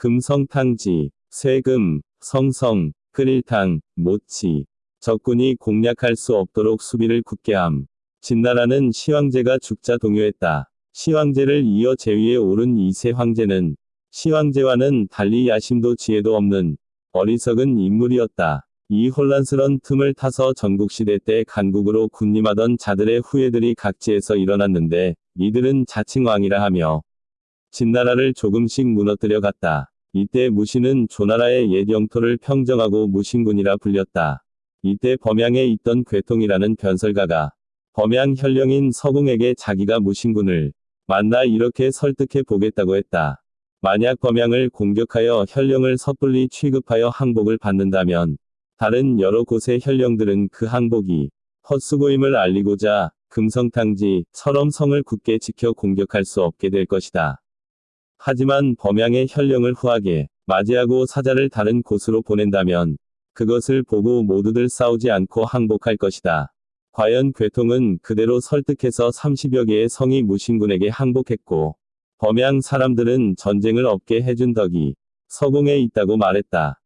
금성탕지, 쇠금, 성성, 끓일탕, 모치. 적군이 공략할 수 없도록 수비를 굳게 함. 진나라는 시황제가 죽자 동요했다. 시황제를 이어 제위에 오른 이세 황제는 시황제와는 달리 야심도 지혜도 없는 어리석은 인물이었다. 이 혼란스런 틈을 타서 전국시대 때 간국으로 군림하던 자들의 후예들이 각지에서 일어났는데 이들은 자칭 왕이라 하며 진나라를 조금씩 무너뜨려 갔다. 이때 무신은 조나라의 옛 영토를 평정하고 무신군이라 불렸다. 이때 범양에 있던 괴통이라는 변설가가 범양 현령인 서공에게 자기가 무신군을 만나 이렇게 설득해 보겠다고 했다. 만약 범양을 공격하여 현령을 섣불리 취급하여 항복을 받는다면 다른 여러 곳의 현령들은 그 항복이 헛수고임을 알리고자 금성탕지 설엄성을 굳게 지켜 공격할 수 없게 될 것이다. 하지만 범양의 현령을 후하게 맞이하고 사자를 다른 곳으로 보낸다면 그것을 보고 모두들 싸우지 않고 항복할 것이다. 과연 괴통은 그대로 설득해서 30여 개의 성이 무신군에게 항복했고 범양 사람들은 전쟁을 없게 해준 덕이 서공에 있다고 말했다.